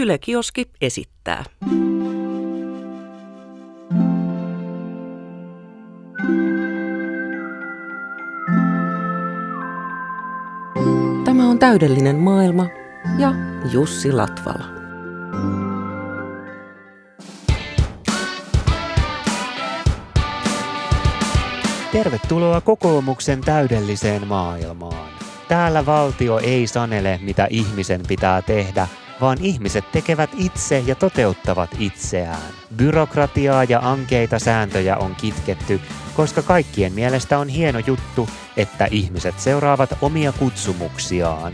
Yle Kioski esittää. Tämä on täydellinen maailma ja Jussi Latvala. Tervetuloa kokoomuksen täydelliseen maailmaan. Täällä valtio ei sanele, mitä ihmisen pitää tehdä, vaan ihmiset tekevät itse ja toteuttavat itseään. Byrokratiaa ja ankeita sääntöjä on kitketty, koska kaikkien mielestä on hieno juttu, että ihmiset seuraavat omia kutsumuksiaan.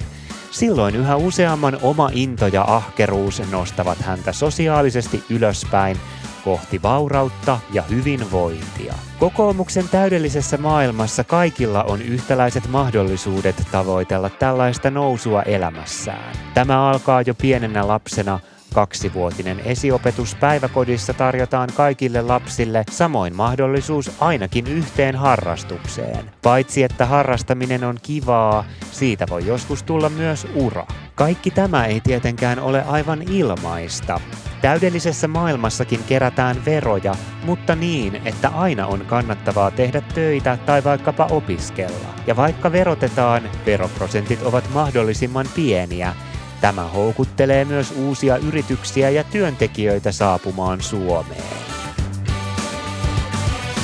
Silloin yhä useamman oma into ja ahkeruus nostavat häntä sosiaalisesti ylöspäin kohti vaurautta ja hyvinvointia. Kokoomuksen täydellisessä maailmassa kaikilla on yhtäläiset mahdollisuudet tavoitella tällaista nousua elämässään. Tämä alkaa jo pienenä lapsena Kaksivuotinen esiopetus päiväkodissa tarjotaan kaikille lapsille samoin mahdollisuus ainakin yhteen harrastukseen. Paitsi että harrastaminen on kivaa, siitä voi joskus tulla myös ura. Kaikki tämä ei tietenkään ole aivan ilmaista. Täydellisessä maailmassakin kerätään veroja, mutta niin, että aina on kannattavaa tehdä töitä tai vaikkapa opiskella. Ja vaikka verotetaan, veroprosentit ovat mahdollisimman pieniä. Tämä houkuttelee myös uusia yrityksiä ja työntekijöitä saapumaan Suomeen.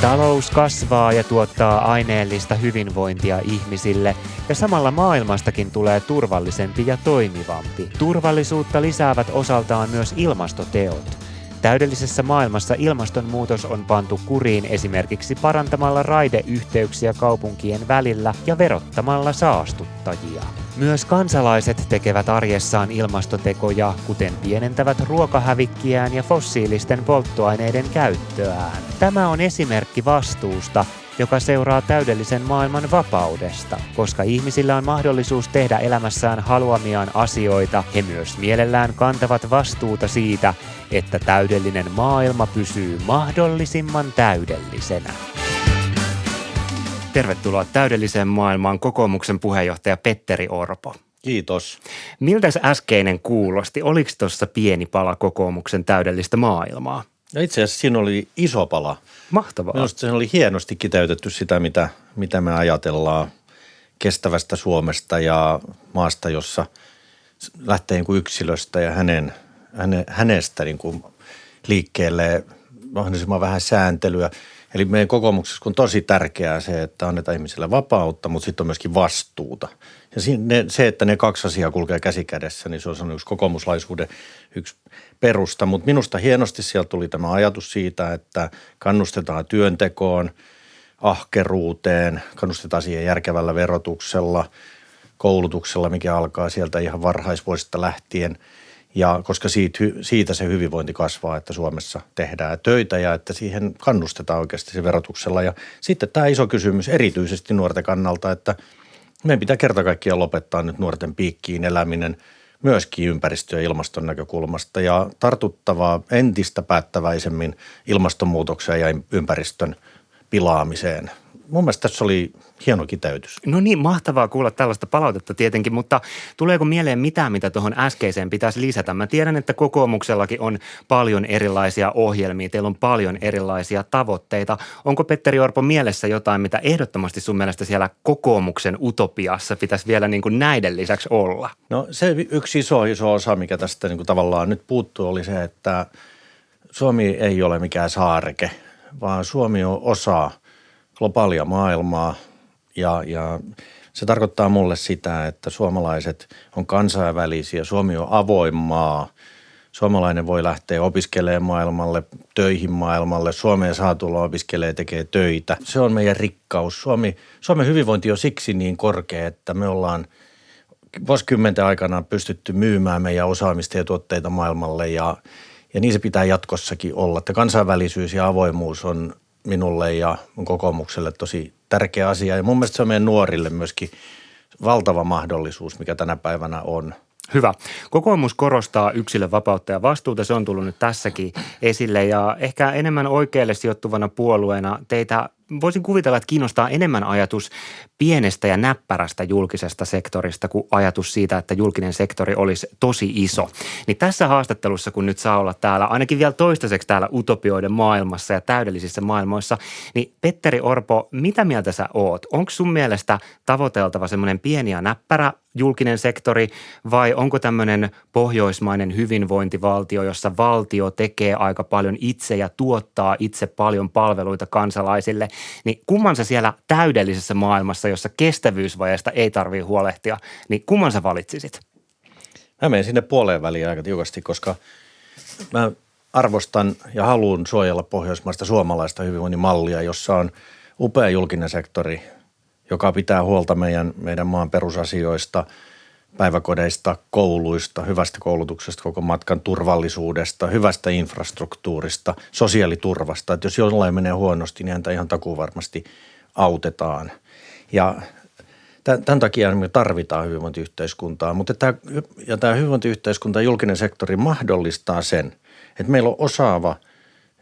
Talous kasvaa ja tuottaa aineellista hyvinvointia ihmisille, ja samalla maailmastakin tulee turvallisempi ja toimivampi. Turvallisuutta lisäävät osaltaan myös ilmastoteot. Täydellisessä maailmassa ilmastonmuutos on pantu kuriin esimerkiksi parantamalla raideyhteyksiä kaupunkien välillä ja verottamalla saastuttajia. Myös kansalaiset tekevät arjessaan ilmastotekoja, kuten pienentävät ruokahävikkiään ja fossiilisten polttoaineiden käyttöään. Tämä on esimerkki vastuusta, joka seuraa täydellisen maailman vapaudesta. Koska ihmisillä on mahdollisuus tehdä elämässään haluamiaan asioita, he myös mielellään kantavat vastuuta siitä, että täydellinen maailma pysyy mahdollisimman täydellisenä. Tervetuloa täydelliseen maailmaan kokoomuksen puheenjohtaja Petteri Orpo. Kiitos. Miltä äskeinen kuulosti? Oliko tuossa pieni pala kokoomuksen täydellistä maailmaa? No itse asiassa siinä oli iso pala. Mahtavaa. Minusta se oli hienosti kiteytetty sitä, mitä, mitä me ajatellaan kestävästä Suomesta ja maasta, jossa lähtee niin kuin yksilöstä ja hänen, häne, hänestä niin kuin liikkeelle mahdollisimman vähän sääntelyä. Eli meidän kokoomuksessa on tosi tärkeää se, että annetaan ihmisille vapautta, mutta sitten on myöskin vastuuta. Ja se, että ne kaksi asiaa kulkee käsi kädessä, niin se on yksi kokoomuslaisuuden yksi perusta. Mutta minusta hienosti sieltä tuli tämä ajatus siitä, että kannustetaan työntekoon, ahkeruuteen, kannustetaan siihen järkevällä verotuksella, koulutuksella, mikä alkaa sieltä ihan varhaisvuosista lähtien – ja koska siitä, siitä se hyvinvointi kasvaa, että Suomessa tehdään töitä ja että siihen kannustetaan oikeasti se verotuksella. Ja sitten tämä iso kysymys erityisesti nuorten kannalta, että meidän pitää kerta kaikkiaan lopettaa nyt nuorten piikkiin eläminen myöskin ympäristö- ja ilmaston näkökulmasta ja tartuttavaa entistä päättäväisemmin ilmastonmuutokseen ja ympäristön pilaamiseen mun mielestä tässä oli hieno kiteytys. No niin, mahtavaa kuulla tällaista palautetta tietenkin, mutta tuleeko mieleen mitään, mitä tuohon äskeiseen pitäisi lisätä? Mä tiedän, että kokoomuksellakin on paljon erilaisia ohjelmia, teillä on paljon erilaisia tavoitteita. Onko Petteri Orpo mielessä jotain, mitä ehdottomasti sun mielestä siellä kokoomuksen utopiassa pitäisi vielä niin kuin näiden lisäksi olla? No se yksi iso, iso osa, mikä tästä niin kuin tavallaan nyt puuttuu, oli se, että Suomi ei ole mikään saareke, vaan Suomi on osa – globaalia maailmaa ja, ja se tarkoittaa mulle sitä, että suomalaiset on kansainvälisiä, Suomi on avoin maa. Suomalainen voi lähteä opiskelemaan maailmalle, töihin maailmalle. Suomeen saa tulla opiskelee, tekee töitä. Se on meidän rikkaus. Suomi, Suomen hyvinvointi on siksi niin korkea, että me ollaan vuosikymmenten aikana pystytty myymään meidän osaamista ja tuotteita maailmalle ja, ja niin se pitää jatkossakin olla. Että kansainvälisyys ja avoimuus on minulle ja mun kokoomukselle tosi tärkeä asia. Ja mun mielestä se on meidän nuorille myöskin valtava mahdollisuus, mikä tänä päivänä on. Hyvä. Kokoomus korostaa yksilön vapautta ja vastuuta. Se on tullut nyt tässäkin esille ja ehkä enemmän oikealle sijoittuvana puolueena teitä voisin kuvitella, että kiinnostaa enemmän ajatus pienestä ja näppärästä julkisesta sektorista kuin ajatus siitä, että julkinen sektori olisi tosi iso. Niin tässä haastattelussa, kun nyt saa olla täällä, ainakin vielä toistaiseksi täällä utopioiden maailmassa ja täydellisissä maailmoissa, niin Petteri Orpo, mitä mieltä sä oot? Onko sun mielestä tavoiteltava semmoinen pieni ja näppärä julkinen sektori vai onko tämmöinen pohjoismainen hyvinvointivaltio, jossa valtio tekee aika paljon itse ja tuottaa itse paljon palveluita kansalaisille, niin kumman sä siellä täydellisessä maailmassa, jossa kestävyysvajeesta ei tarvitse huolehtia, niin kumman sä valitsisit? Mä menen sinne puoleen väliin aika tiukasti, koska mä arvostan ja haluan suojella pohjoismaista suomalaista hyvinvoinnin mallia, jossa on upea julkinen sektori, joka pitää huolta meidän, meidän maan perusasioista, päiväkodeista, kouluista, hyvästä koulutuksesta, koko matkan turvallisuudesta, hyvästä infrastruktuurista, sosiaaliturvasta. Että jos jollain menee huonosti, niin häntä ihan takuu varmasti autetaan. Ja tämän takia me tarvitaan hyvinvointiyhteiskuntaa, mutta tämä, ja tämä hyvinvointiyhteiskunta ja julkinen sektori mahdollistaa sen, että meillä on osaava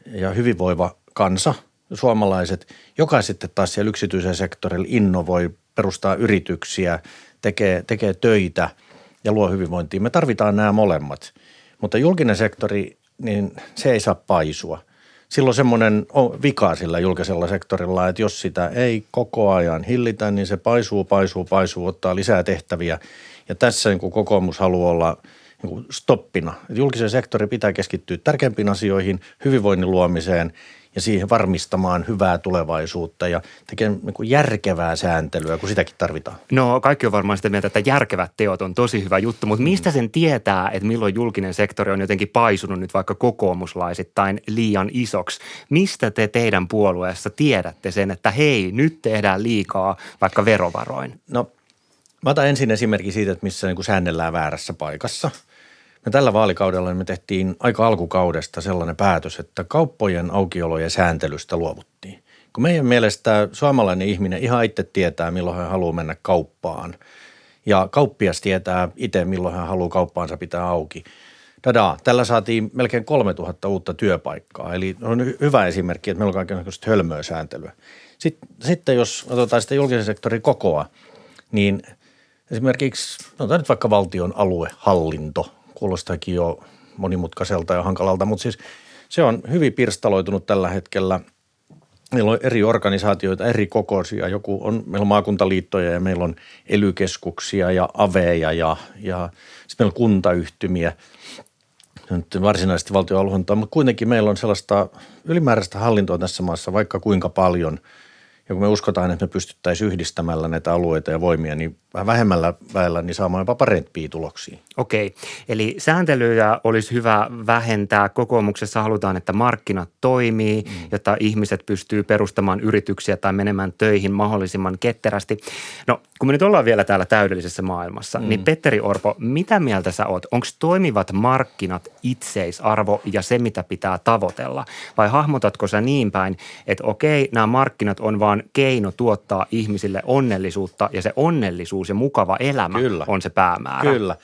ja hyvinvoiva kansa – suomalaiset, joka sitten taas siellä yksityisen sektorilla innovoi, perustaa yrityksiä, tekee, tekee töitä ja luo hyvinvointia. Me tarvitaan nämä molemmat, mutta julkinen sektori, niin se ei saa paisua. Silloin semmoinen vika sillä julkisella sektorilla, että jos sitä ei koko ajan hillitä, niin se paisuu, paisuu, paisuu, ottaa lisää tehtäviä. Ja tässä niin kokoomus haluaa olla niin kuin stoppina. Julkisen sektorin pitää keskittyä tärkeimpiin asioihin, hyvinvoinnin luomiseen ja siihen varmistamaan hyvää tulevaisuutta ja tekemään niin järkevää sääntelyä, kun sitäkin tarvitaan. No kaikki on varmaan sitä mieltä, että järkevät teot on tosi hyvä juttu, mutta mistä sen tietää, että milloin julkinen sektori on jotenkin paisunut nyt vaikka kokoomuslaisittain liian isoksi? Mistä te teidän puolueessa tiedätte sen, että hei, nyt tehdään liikaa vaikka verovaroin? No mä otan ensin esimerkki siitä, että missä niin kuin säännellään väärässä paikassa – me tällä vaalikaudella me tehtiin aika alkukaudesta sellainen päätös, että kauppojen aukiolojen sääntelystä luovuttiin. Kun meidän mielestä suomalainen ihminen ihan itse tietää, milloin hän haluaa mennä kauppaan. Ja kauppias tietää itse, milloin hän haluaa kauppaansa pitää auki. Tada, tällä saatiin melkein 3000 uutta työpaikkaa. Eli on hyvä esimerkki, että meillä on kaikenlaista hölmöä sääntelyä. Sitten, jos otetaan sitä julkisen sektorin kokoa, niin esimerkiksi, otetaan nyt vaikka valtion aluehallinto, kuulostaakin jo monimutkaiselta ja hankalalta, mutta siis se on hyvin pirstaloitunut tällä hetkellä. Meillä on eri organisaatioita, eri kokoisia. Joku on, meillä on maakuntaliittoja ja meillä on elykeskuksia ja aveja ja, ja sitten meillä on kuntayhtymiä. Nyt varsinaisesti valtion mutta kuitenkin meillä on sellaista ylimääräistä hallintoa tässä maassa vaikka kuinka paljon – ja kun me uskotaan, että me pystyttäisiin yhdistämällä näitä alueita ja voimia, niin vähän vähemmällä väellä niin saamaan jopa parempia tuloksia. Okei, eli sääntelyjä olisi hyvä vähentää. Kokoomuksessa halutaan, että markkinat toimii, mm. jotta ihmiset pystyy perustamaan yrityksiä tai menemään töihin mahdollisimman ketterästi. No, kun me nyt ollaan vielä täällä täydellisessä maailmassa, mm. niin Petteri Orpo, mitä mieltä sä oot? Onko toimivat markkinat itseisarvo ja se, mitä pitää tavoitella? Vai hahmotatko sä niin päin, että okei, nämä markkinat on vaan keino tuottaa ihmisille onnellisuutta ja se onnellisuus ja mukava elämä Kyllä. on se päämäärä? Kyllä.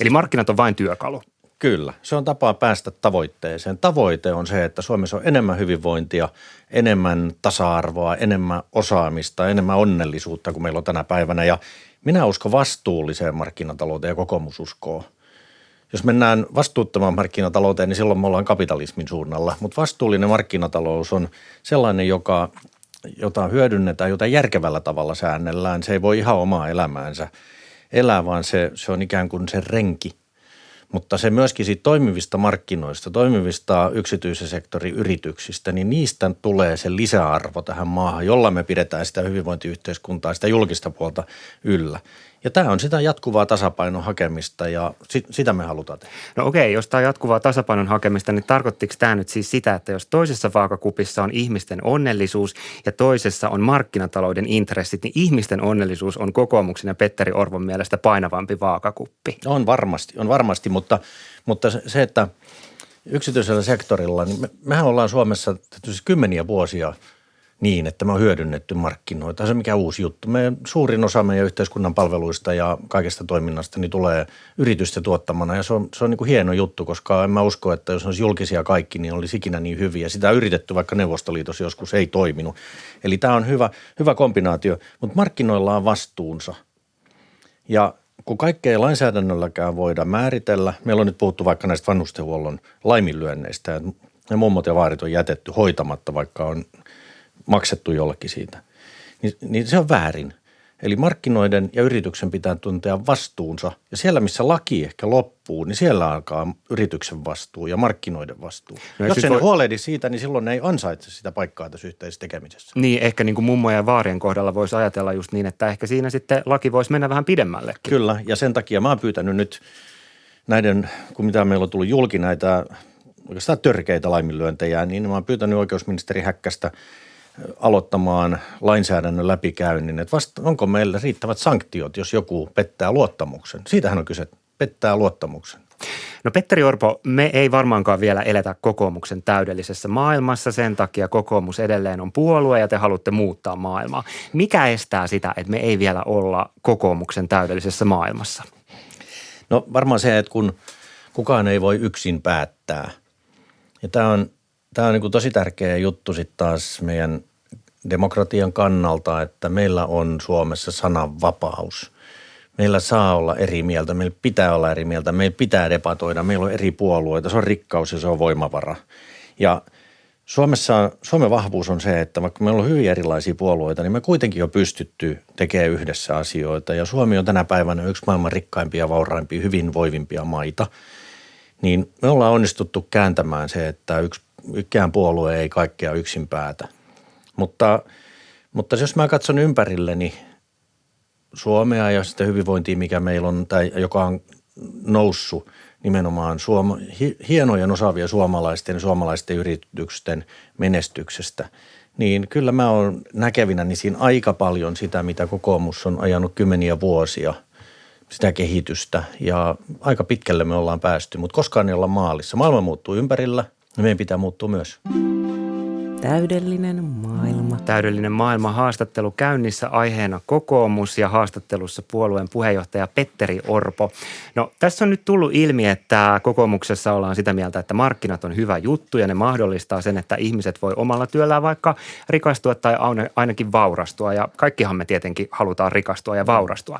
Eli markkinat on vain työkalu. Kyllä, se on tapa päästä tavoitteeseen. Tavoite on se, että Suomessa on enemmän hyvinvointia, enemmän tasa-arvoa, enemmän osaamista, enemmän onnellisuutta kuin meillä on tänä päivänä. Ja minä uskon vastuulliseen markkinatalouteen ja kokoomus uskoo. Jos mennään vastuuttomaan markkinatalouteen, niin silloin me ollaan kapitalismin suunnalla. Mutta vastuullinen markkinatalous on sellainen, joka, jota hyödynnetään, jota järkevällä tavalla säännellään. Se ei voi ihan omaa elämäänsä elää, vaan se, se on ikään kuin se renki – mutta se myöskin siitä toimivista markkinoista, toimivista yksityisen sektorin yrityksistä, niin niistä tulee se lisäarvo tähän maahan, jolla me pidetään sitä hyvinvointiyhteiskuntaa, sitä julkista puolta yllä. Ja tämä on sitä jatkuvaa tasapainon hakemista ja sit, sitä me halutaan tehdä. No okei, jos tämä on jatkuvaa tasapainon hakemista, niin tarkoittiko tämä nyt siis sitä, että jos toisessa vaakakupissa on ihmisten onnellisuus ja toisessa on markkinatalouden intressit, niin ihmisten onnellisuus on kokoomuksen ja Petteri Orvon mielestä painavampi vaakakuppi? On varmasti, on varmasti, mutta, mutta se, että yksityisellä sektorilla, niin me, mehän ollaan Suomessa kymmeniä vuosia niin, että me on hyödynnetty markkinoita. Se mikä uusi juttu. Me, suurin osa meidän yhteiskunnan palveluista ja kaikesta toiminnasta niin tulee yritysten tuottamana ja se on, se on niin kuin hieno juttu, koska en mä usko, että jos olisi julkisia kaikki, niin olisi ikinä niin hyviä. Sitä on yritetty, vaikka Neuvostoliitossa joskus ei toiminut. Eli tämä on hyvä, hyvä kombinaatio, mutta markkinoilla on vastuunsa. Ja kun kaikkea ei lainsäädännölläkään voida määritellä, meillä on nyt puhuttu vaikka näistä vanhustenhuollon laiminlyönneistä, ne mummot ja vaarit on jätetty hoitamatta, vaikka on maksettu jollekin siitä, niin, niin se on väärin. Eli markkinoiden ja yrityksen pitää tuntea vastuunsa. Ja siellä, missä laki ehkä loppuu, niin siellä alkaa yrityksen vastuu ja markkinoiden vastuu. No, Jos ei voi... huolehdi siitä, niin silloin ne ei ansaitse sitä paikkaa tässä yhteisessä tekemisessä. Niin, ehkä niin kuin mummojen ja vaarien kohdalla voisi ajatella just niin, että ehkä siinä sitten laki voisi mennä vähän pidemmällekin. Kyllä, ja sen takia mä oon pyytänyt nyt näiden, kun mitä meillä on tullut julki näitä oikeastaan törkeitä laiminlyöntejä, niin mä oon pyytänyt oikeusministeri Häkkästä – aloittamaan lainsäädännön läpikäynnin, että vasta, onko meillä riittävät sanktiot, jos joku pettää luottamuksen. Siitähän on kyse, pettää luottamuksen. No Petteri Orpo, me ei varmaankaan vielä eletä kokoomuksen täydellisessä maailmassa. Sen takia kokoomus edelleen on puolue ja te haluatte muuttaa maailmaa. Mikä estää sitä, että me ei vielä olla kokoomuksen täydellisessä maailmassa? No varmaan se, että kun kukaan ei voi yksin päättää. Ja tämä on, tämä on niin tosi tärkeä juttu sitten taas meidän demokratian kannalta, että meillä on Suomessa sananvapaus. Meillä saa olla eri mieltä, meillä pitää olla eri mieltä, meillä pitää debatoida, meillä on eri puolueita, se on rikkaus ja se on voimavara. Ja Suomessa, Suomen vahvuus on se, että vaikka meillä on hyvin erilaisia puolueita, niin me kuitenkin on pystytty tekemään yhdessä asioita. Ja Suomi on tänä päivänä yksi maailman rikkaimpia, vauraimpia, hyvinvoivimpia maita. Niin me ollaan onnistuttu kääntämään se, että yksi, yksikään puolue ei kaikkea yksin päätä – mutta, mutta jos mä katson ympärilleni Suomea ja sitä hyvinvointia, mikä meillä on, tai joka on noussut nimenomaan suoma, hienojen osaavia suomalaisten ja suomalaisten yritysten menestyksestä, niin kyllä mä oon näkevinä niin siinä aika paljon sitä, mitä kokoomus on ajanut kymmeniä vuosia, sitä kehitystä ja aika pitkälle me ollaan päästy, mutta koskaan ei olla maalissa. Maailma muuttuu ympärillä ja meidän pitää muuttua myös. Täydellinen maailma. Täydellinen maailma haastattelu käynnissä aiheena kokoomus ja haastattelussa puolueen puheenjohtaja Petteri Orpo. No tässä on nyt tullut ilmi, että kokoomuksessa ollaan sitä mieltä, että markkinat on hyvä juttu ja ne mahdollistaa sen, että ihmiset voi omalla työllään vaikka rikastua tai ainakin vaurastua ja kaikkihan me tietenkin halutaan rikastua ja vaurastua.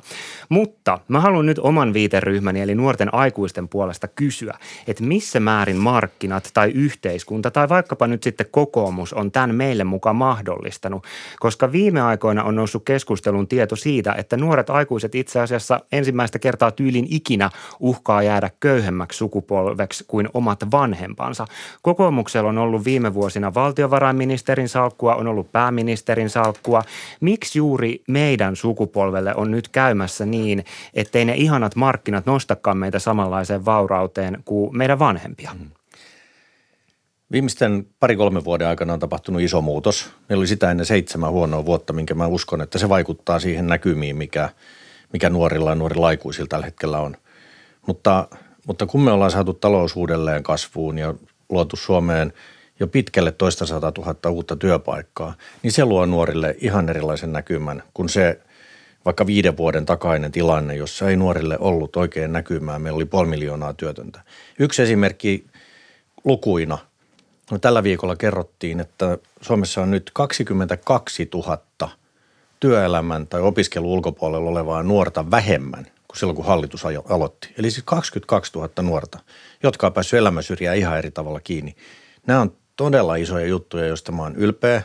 Mutta mä haluan nyt oman viiteryhmäni eli nuorten aikuisten puolesta kysyä, että missä määrin markkinat tai yhteiskunta tai vaikkapa nyt sitten kokoomus tutkimus on tämän meille mukaan mahdollistanut, koska viime aikoina on noussut keskustelun tieto siitä, että nuoret aikuiset itse asiassa ensimmäistä kertaa tyylin ikinä uhkaa jäädä köyhemmäksi sukupolveksi kuin omat vanhempansa. Kokoomuksella on ollut viime vuosina valtiovarainministerin salkkua, on ollut pääministerin salkkua. Miksi juuri meidän sukupolvelle on nyt käymässä niin, ettei ne ihanat markkinat nostakaan meitä samanlaiseen vaurauteen kuin meidän vanhempia? Mm. Viimeisten pari-kolme vuoden aikana on tapahtunut iso muutos. Meillä oli sitä ennen seitsemän huonoa vuotta, minkä mä uskon, että se vaikuttaa siihen näkymiin, mikä, mikä nuorilla ja nuorilla aikuisilla tällä hetkellä on. Mutta, mutta kun me ollaan saatu talous uudelleen kasvuun ja luotu Suomeen jo pitkälle toista sata tuhatta uutta työpaikkaa, niin se luo nuorille ihan erilaisen näkymän kuin se vaikka viiden vuoden takainen tilanne, jossa ei nuorille ollut oikein näkymää. Meillä oli puoli miljoonaa työtöntä. Yksi esimerkki lukuina – No, tällä viikolla kerrottiin, että Suomessa on nyt 22 000 työelämän tai opiskelun ulkopuolella olevaa nuorta vähemmän kuin silloin, kun hallitus aloitti. Eli siis 22 000 nuorta, jotka on päässyt elämänsyrjään ihan eri tavalla kiinni. Nämä on todella isoja juttuja, joista mä oon ylpeä.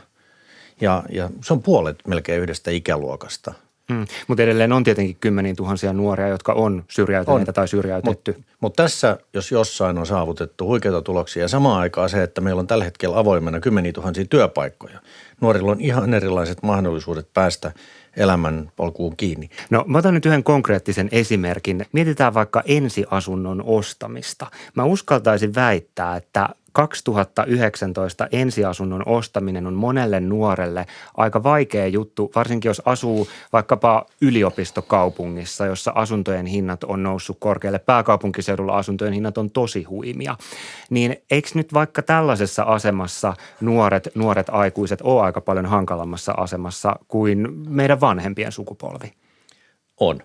Ja, ja se on puolet melkein yhdestä ikäluokasta – Mm, mutta edelleen on tietenkin kymmeniä tuhansia nuoria, jotka on syrjäytyneitä on. tai syrjäytetty. Mutta mut tässä, jos jossain on saavutettu huikeita tuloksia ja samaan aikaan se, että meillä on tällä hetkellä avoimena kymmeniä tuhansia työpaikkoja. Nuorilla on ihan erilaiset mahdollisuudet päästä elämän polkuun kiinni. No mä otan nyt yhden konkreettisen esimerkin. Mietitään vaikka ensiasunnon ostamista. Mä uskaltaisin väittää, että 2019 ensiasunnon ostaminen on monelle nuorelle aika vaikea juttu, varsinkin jos asuu vaikkapa yliopistokaupungissa, jossa asuntojen hinnat on noussut korkealle. Pääkaupunkiseudulla asuntojen hinnat on tosi huimia. Niin eikö nyt vaikka tällaisessa asemassa nuoret, nuoret aikuiset ole aika paljon hankalammassa asemassa kuin meidän vanhempien sukupolvi? On.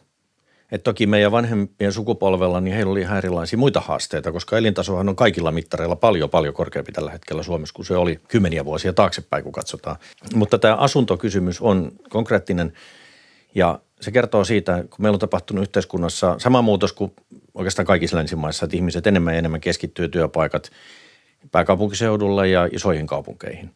Et toki meidän vanhempien sukupolvella, niin heillä oli ihan erilaisia muita haasteita, koska elintasohan on kaikilla mittareilla paljon, paljon korkeampi tällä hetkellä Suomessa kuin se oli kymmeniä vuosia taaksepäin, kun katsotaan. Mutta tämä asuntokysymys on konkreettinen ja se kertoo siitä, kun meillä on tapahtunut yhteiskunnassa sama muutos kuin oikeastaan kaikissa länsimaissa, että ihmiset enemmän ja enemmän keskittyy työpaikat pääkaupunkiseudulle ja isoihin kaupunkeihin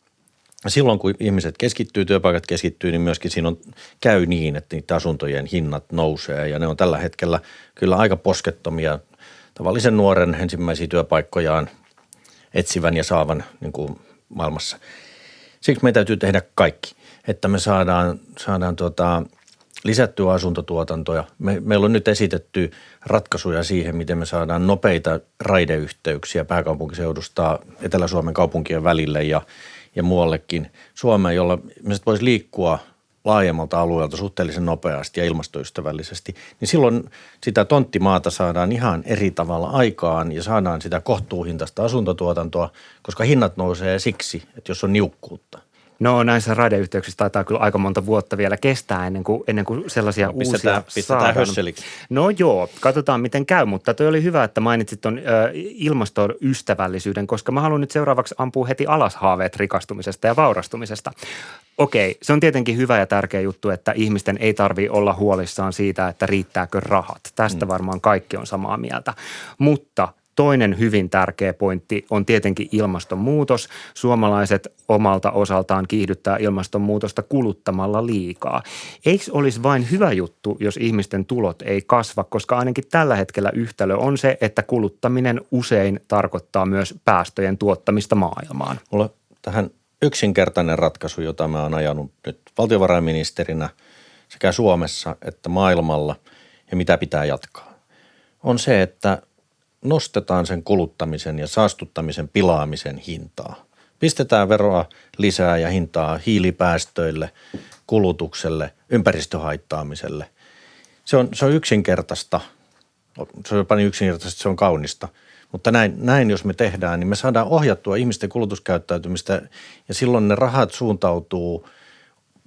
silloin kun ihmiset keskittyy, työpaikat keskittyy, niin myöskin siinä on, käy niin, että niiden asuntojen hinnat nousee ja ne on tällä hetkellä kyllä aika poskettomia tavallisen nuoren ensimmäisiä työpaikkojaan etsivän ja saavan niin kuin maailmassa. Siksi meidän täytyy tehdä kaikki, että me saadaan, saadaan tuota, lisättyä asuntotuotantoja. Me, meillä on nyt esitetty ratkaisuja siihen, miten me saadaan nopeita raideyhteyksiä pääkaupunkiseudusta Etelä-Suomen kaupunkien välille ja – ja muuallekin Suomeen, jolla ihmiset voisi liikkua laajemmalta alueelta suhteellisen nopeasti ja ilmastoystävällisesti, niin silloin sitä tonttimaata saadaan ihan eri tavalla aikaan ja saadaan sitä kohtuuhintaista asuntotuotantoa, koska hinnat nousee siksi, että jos on niukkuutta – No näissä raideyhteyksissä taitaa kyllä aika monta vuotta vielä kestää ennen kuin, ennen kuin sellaisia no, pistetään, uusia pistetään saadaan. No joo, katsotaan miten käy, mutta toi oli hyvä, että mainitsit tuon ilmastoystävällisyyden, koska mä haluan nyt seuraavaksi ampua heti alas haaveet rikastumisesta ja vaurastumisesta. Okei, se on tietenkin hyvä ja tärkeä juttu, että ihmisten ei tarvi olla huolissaan siitä, että riittääkö rahat. Tästä mm. varmaan kaikki on samaa mieltä. Mutta Toinen hyvin tärkeä pointti on tietenkin ilmastonmuutos. Suomalaiset omalta osaltaan kiihdyttää ilmastonmuutosta kuluttamalla liikaa. Eikö olisi vain hyvä juttu, jos ihmisten tulot ei kasva, koska ainakin tällä hetkellä yhtälö on se, että kuluttaminen usein tarkoittaa myös päästöjen tuottamista maailmaan. Mulla tähän yksinkertainen ratkaisu, jota mä oon ajanut nyt valtiovarainministerinä sekä Suomessa että maailmalla ja mitä pitää jatkaa, on se, että – nostetaan sen kuluttamisen ja saastuttamisen pilaamisen hintaa. Pistetään veroa lisää ja hintaa hiilipäästöille, kulutukselle, ympäristöhaittaamiselle. Se on, se on yksinkertaista. Se on jopa niin yksinkertaista, se on kaunista. Mutta näin, näin, jos me tehdään, niin me saadaan ohjattua ihmisten kulutuskäyttäytymistä ja silloin ne rahat suuntautuu –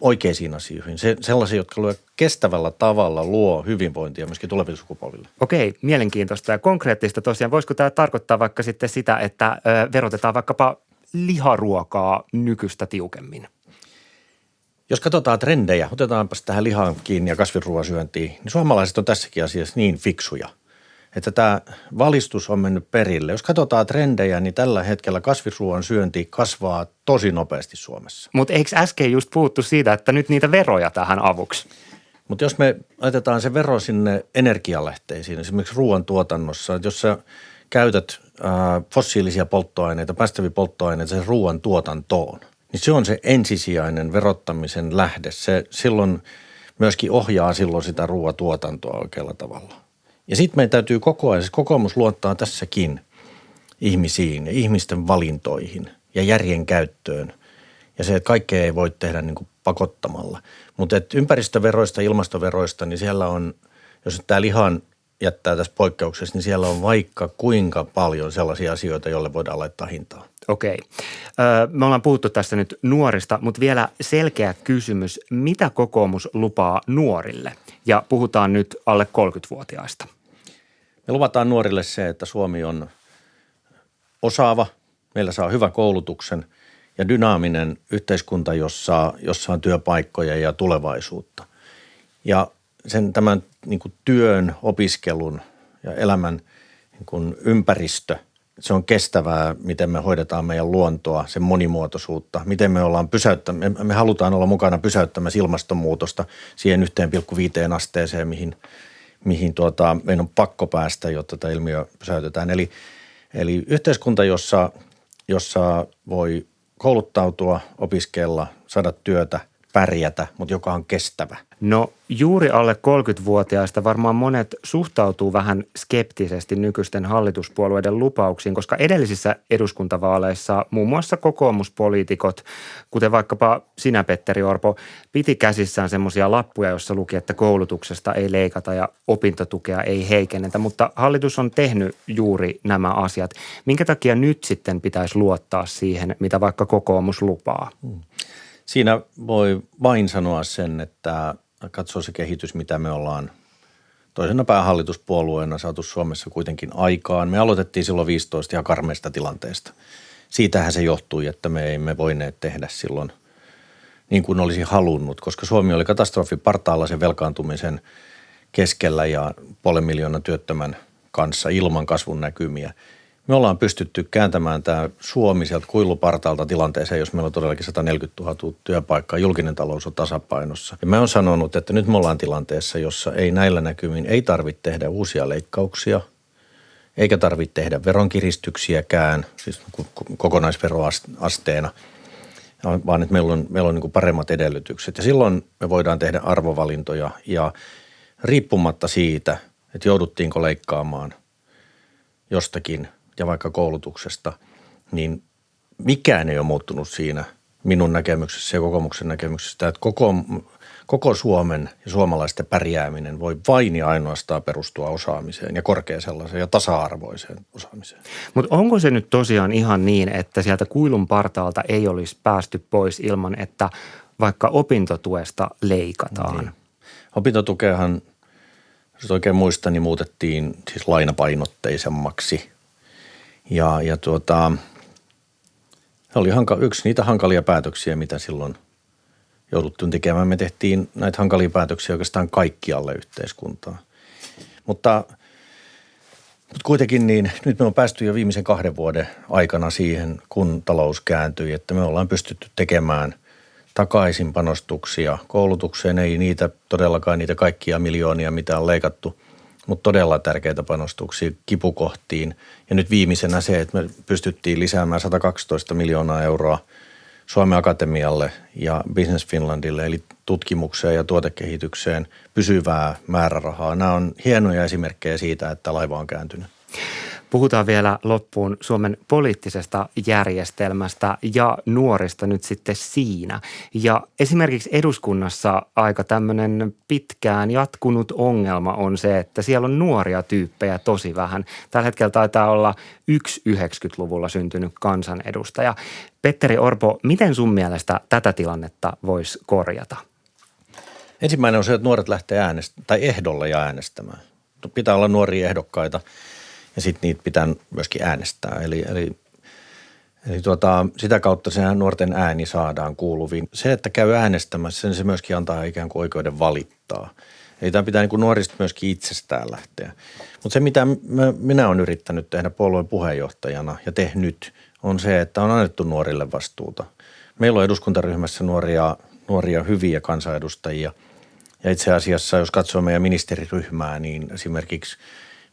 oikeisiin asioihin, se, sellaisia, jotka luo kestävällä tavalla luo hyvinvointia myöskin tuleville sukupolville. Okei, mielenkiintoista ja konkreettista tosiaan. Voisiko tämä tarkoittaa vaikka sitten sitä, että ö, verotetaan vaikkapa liharuokaa nykyistä tiukemmin? Jos katsotaan trendejä, otetaanpa tähän lihaan kiinni ja kasviruoan syöntiin, niin suomalaiset on tässäkin asiassa niin fiksuja – että tämä valistus on mennyt perille. Jos katsotaan trendejä, niin tällä hetkellä kasvisruoan syönti kasvaa tosi nopeasti Suomessa. Mutta eikö äsken just puhuttu siitä, että nyt niitä veroja tähän avuksi? Mutta jos me laitetaan se vero sinne energialähteisiin, esimerkiksi ruoantuotannossa, että jos sä käytät ää, fossiilisia polttoaineita, päästäviä polttoaineita sen ruoan tuotantoon, niin se on se ensisijainen verottamisen lähde. Se silloin myöskin ohjaa silloin sitä ruoatuotantoa oikealla tavalla. Ja sitten meidän täytyy koko ajan, siis kokoomus luottaa tässäkin ihmisiin ihmisten valintoihin ja järjen käyttöön. Ja se, että kaikkea ei voi tehdä niin kuin pakottamalla. Mutta ympäristöveroista, ilmastoveroista, niin siellä on, jos tämä lihan jättää tässä poikkeuksessa, niin siellä on vaikka kuinka paljon sellaisia asioita, joille voidaan laittaa hintaa. Okei. Me ollaan puhuttu tästä nyt nuorista, mutta vielä selkeä kysymys. Mitä kokoomus lupaa nuorille? Ja puhutaan nyt alle 30-vuotiaista. Me luvataan nuorille se, että Suomi on osaava, meillä saa hyvän koulutuksen ja dynaaminen yhteiskunta, jossa, jossa on työpaikkoja ja tulevaisuutta. Ja sen tämän niin kuin työn, opiskelun ja elämän niin kuin ympäristö, se on kestävää, miten me hoidetaan meidän luontoa, sen monimuotoisuutta, miten me ollaan pysäyttämään, me, me halutaan olla mukana pysäyttämässä ilmastonmuutosta siihen 1,5 asteeseen, mihin – mihin tuota, meidän on pakko päästä, jotta tämä ilmiö pysäytetään. Eli, eli yhteiskunta, jossa, jossa voi kouluttautua, opiskella, saada työtä, pärjätä, mutta joka on kestävä. No juuri alle 30-vuotiaista varmaan monet suhtautuu vähän skeptisesti nykyisten hallituspuolueiden lupauksiin, koska edellisissä eduskuntavaaleissa muun muassa kokoomuspoliitikot, kuten vaikkapa sinä Petteri Orpo, piti käsissään semmoisia lappuja, joissa luki, että koulutuksesta ei leikata ja opintotukea ei heikennetä, mutta hallitus on tehnyt juuri nämä asiat. Minkä takia nyt sitten pitäisi luottaa siihen, mitä vaikka kokoomus lupaa? Hmm. Siinä voi vain sanoa sen, että katsoo se kehitys, mitä me ollaan toisena päähallituspuolueena saatu Suomessa kuitenkin aikaan. Me aloitettiin silloin 15 ihan karmeista tilanteesta. Siitähän se johtui, että me emme voineet tehdä silloin niin kuin olisi halunnut, koska Suomi oli katastrofi partaalla sen velkaantumisen keskellä ja puolen miljoonan työttömän kanssa ilman kasvun näkymiä – me ollaan pystytty kääntämään tämä Suomi sieltä kuilupartaalta tilanteeseen, jos meillä on todellakin 140 000 työpaikkaa, julkinen talous on tasapainossa. Ja mä oon sanonut, että nyt me ollaan tilanteessa, jossa ei näillä näkymin, ei tarvitse tehdä uusia leikkauksia, eikä tarvitse tehdä veronkiristyksiäkään, siis kokonaisveroasteena, vaan että meillä on, meillä on niin paremmat edellytykset. Ja silloin me voidaan tehdä arvovalintoja ja riippumatta siitä, että jouduttiinko leikkaamaan jostakin – ja vaikka koulutuksesta, niin mikään ei ole muuttunut siinä minun näkemyksessä ja kokoomuksen näkemyksessä, että koko, koko Suomen ja suomalaisten pärjääminen voi vain ja ainoastaan perustua osaamiseen ja korkeaseen sellaiseen ja tasa-arvoiseen osaamiseen. Mutta onko se nyt tosiaan ihan niin, että sieltä kuilun partaalta ei olisi päästy pois ilman, että vaikka opintotuesta leikataan? Niin. Opintotukeahan, jos oikein muistan, niin muutettiin siis lainapainotteisemmaksi – ja, ja tuota, se oli hanka, yksi niitä hankalia päätöksiä, mitä silloin jouduttiin tekemään. Me tehtiin näitä hankalia päätöksiä oikeastaan kaikkialle yhteiskuntaan. Mutta, mutta kuitenkin niin, nyt me on päästy jo viimeisen kahden vuoden aikana siihen, kun talous kääntyi, että me ollaan pystytty tekemään takaisin panostuksia koulutukseen. Ei niitä todellakaan niitä kaikkia miljoonia, mitä on leikattu – mutta todella tärkeitä panostuksia kipukohtiin. Ja nyt viimeisenä se, että me pystyttiin lisäämään 112 miljoonaa euroa Suomen Akatemialle ja Business Finlandille, eli tutkimukseen ja tuotekehitykseen pysyvää määrärahaa. Nämä on hienoja esimerkkejä siitä, että laiva on kääntynyt. Puhutaan vielä loppuun Suomen poliittisesta järjestelmästä ja nuorista nyt sitten siinä. Ja esimerkiksi eduskunnassa aika tämmöinen pitkään jatkunut ongelma on se, että siellä on nuoria tyyppejä tosi vähän. Tällä hetkellä taitaa olla yksi 90-luvulla syntynyt kansanedustaja. Petteri Orpo, miten sun mielestä tätä tilannetta voisi korjata? Ensimmäinen on se, että nuoret lähtee äänestämään tai ehdolle ja äänestämään. Pitää olla nuoria ehdokkaita – ja sitten niitä pitää myöskin äänestää. Eli, eli, eli tuota, sitä kautta se nuorten ääni saadaan kuuluviin. Se, että käy äänestämässä, sen se myöskin antaa ikään kuin oikeuden valittaa. Eli tämä pitää niin kuin nuorista myöskin itsestään lähteä. Mutta se, mitä mä, minä olen yrittänyt tehdä puolueen puheenjohtajana ja tehnyt, on se, että on annettu nuorille vastuuta. Meillä on eduskuntaryhmässä nuoria, nuoria hyviä kansanedustajia. Ja itse asiassa, jos katsoo meidän ministeriryhmää, niin esimerkiksi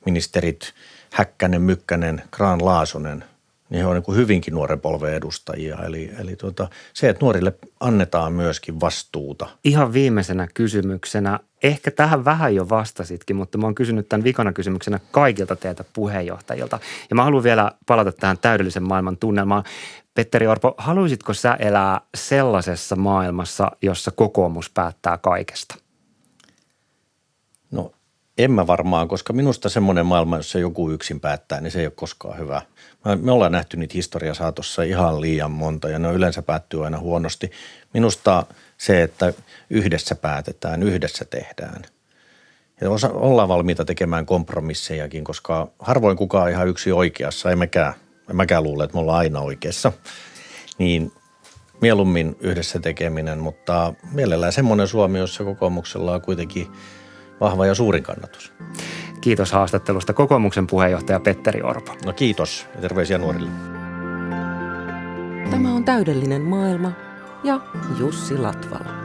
ministerit – Häkkänen, Mykkänen, Graan Laasonen, niin he on niin hyvinkin nuoren polven edustajia. Eli, eli tuota, se, että nuorille annetaan myöskin vastuuta. Ihan viimeisenä kysymyksenä, ehkä tähän vähän jo vastasitkin, mutta mä oon kysynyt tämän vikana kysymyksenä kaikilta teiltä puheenjohtajilta. Ja mä haluan vielä palata tähän täydellisen maailman tunnelmaan. Petteri Orpo, haluaisitko sä elää sellaisessa maailmassa, jossa kokoomus päättää kaikesta? En mä varmaan, koska minusta semmoinen maailma, jossa joku yksin päättää, niin se ei ole koskaan hyvä. Me ollaan nähty niitä historia saatossa ihan liian monta ja ne yleensä päättyy aina huonosti. Minusta se, että yhdessä päätetään, yhdessä tehdään. Ja osa, ollaan valmiita tekemään kompromissejakin, koska harvoin kukaan ihan yksi oikeassa, ei mekään, en mäkään luule, että me ollaan aina oikeassa. Niin mieluummin yhdessä tekeminen, mutta mielellään semmoinen Suomi, jossa kokoomuksella on kuitenkin – vahva ja suurin kannatus. Kiitos haastattelusta kokoomuksen puheenjohtaja Petteri Orpo. No kiitos ja terveisiä nuorille. Tämä on täydellinen maailma ja Jussi Latvala.